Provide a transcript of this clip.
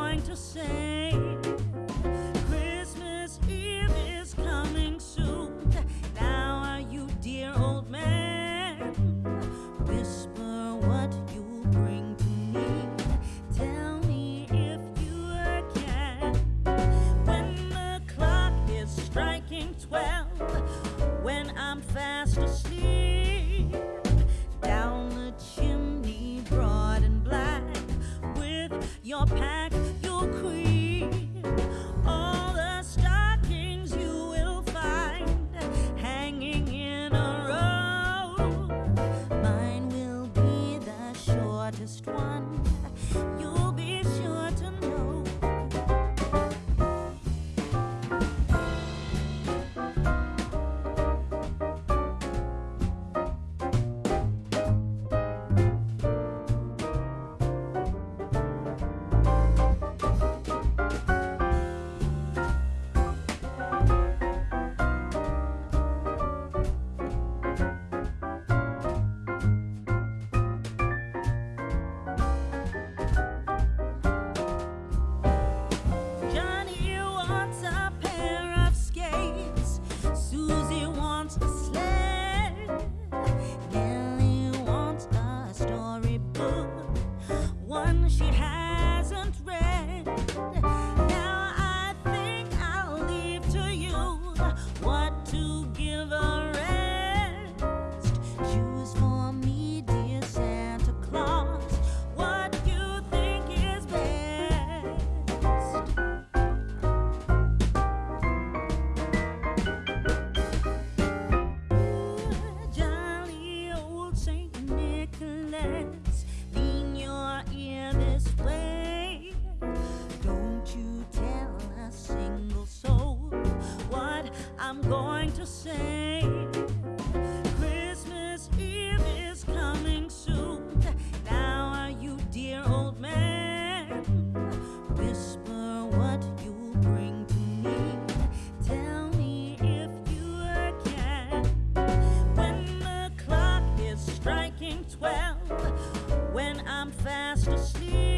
going to say. your pack, your crew. twelve when I'm fast asleep.